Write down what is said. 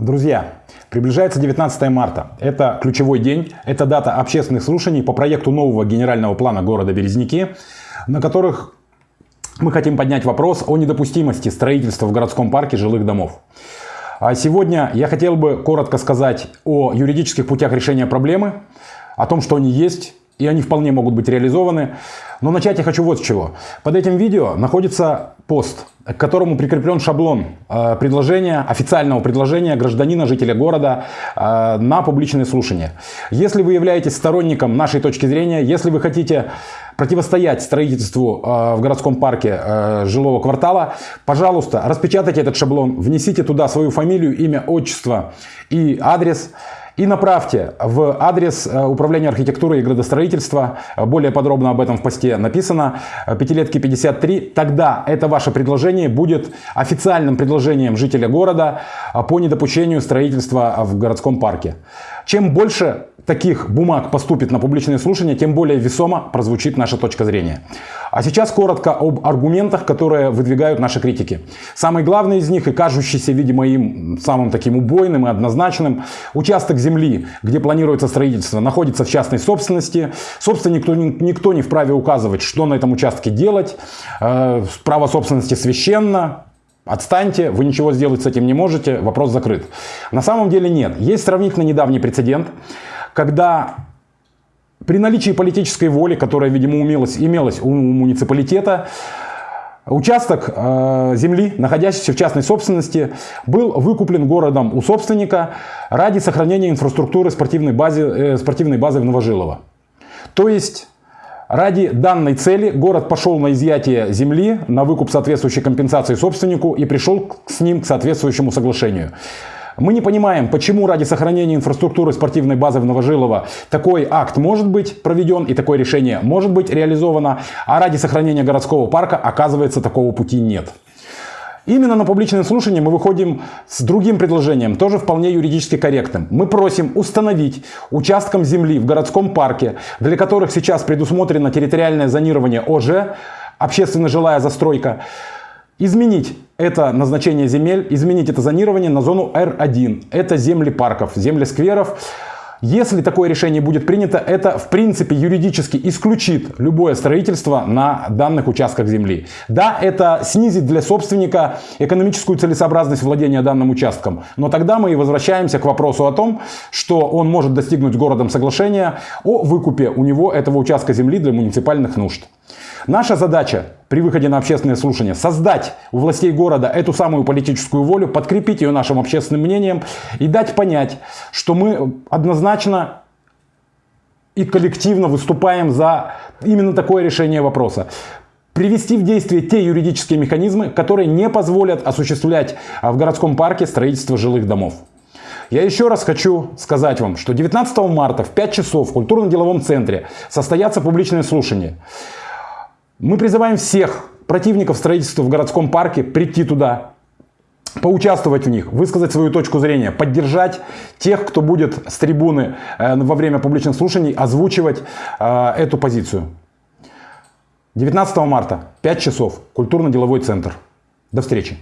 Друзья, приближается 19 марта. Это ключевой день, это дата общественных слушаний по проекту нового генерального плана города Березники, на которых мы хотим поднять вопрос о недопустимости строительства в городском парке жилых домов. А сегодня я хотел бы коротко сказать о юридических путях решения проблемы, о том, что они есть, и они вполне могут быть реализованы. Но начать я хочу вот с чего. Под этим видео находится пост, к которому прикреплен шаблон э, предложения, официального предложения гражданина, жителя города э, на публичное слушание. Если вы являетесь сторонником нашей точки зрения, если вы хотите противостоять строительству э, в городском парке э, жилого квартала, пожалуйста, распечатайте этот шаблон, внесите туда свою фамилию, имя, отчество и адрес и направьте в адрес э, Управления архитектуры и градостроительства. Более подробно об этом в посте написано. Пятилетки 53. Тогда это ваше предложение будет официальным предложением жителя города э, по недопущению строительства в городском парке. Чем больше таких бумаг поступит на публичное слушание, тем более весомо прозвучит наша точка зрения. А сейчас коротко об аргументах, которые выдвигают наши критики. Самый главный из них и кажущийся, видимо, им самым таким убойным и однозначным, участок земли, где планируется строительство, находится в частной собственности. Собственно, никто, никто не вправе указывать, что на этом участке делать. Э, право собственности священно, Отстаньте, вы ничего сделать с этим не можете, вопрос закрыт. На самом деле нет. Есть сравнительно недавний прецедент, когда при наличии политической воли, которая, видимо, умелась, имелась у муниципалитета, Участок э, земли, находящийся в частной собственности, был выкуплен городом у собственника ради сохранения инфраструктуры спортивной базы, э, спортивной базы в Новожилово. То есть ради данной цели город пошел на изъятие земли, на выкуп соответствующей компенсации собственнику и пришел с ним к соответствующему соглашению. Мы не понимаем, почему ради сохранения инфраструктуры спортивной базы в Новожилово такой акт может быть проведен и такое решение может быть реализовано, а ради сохранения городского парка, оказывается, такого пути нет. Именно на публичное слушание мы выходим с другим предложением, тоже вполне юридически корректным. Мы просим установить участкам земли в городском парке, для которых сейчас предусмотрено территориальное зонирование ОЖ, общественно жилая застройка, изменить это назначение земель, изменить это зонирование на зону R1. Это земли парков, земли скверов. Если такое решение будет принято, это в принципе юридически исключит любое строительство на данных участках земли. Да, это снизит для собственника экономическую целесообразность владения данным участком, но тогда мы и возвращаемся к вопросу о том, что он может достигнуть городом соглашения о выкупе у него этого участка земли для муниципальных нужд. Наша задача при выходе на общественное слушание создать у властей города эту самую политическую волю, подкрепить ее нашим общественным мнением и дать понять, что мы однозначно и коллективно выступаем за именно такое решение вопроса привести в действие те юридические механизмы, которые не позволят осуществлять в городском парке строительство жилых домов. Я еще раз хочу сказать вам, что 19 марта в 5 часов в культурно-деловом центре состоятся публичные слушания. Мы призываем всех противников строительства в городском парке прийти туда, поучаствовать в них, высказать свою точку зрения, поддержать тех, кто будет с трибуны э, во время публичных слушаний озвучивать э, эту позицию. 19 марта, 5 часов, культурно-деловой центр. До встречи.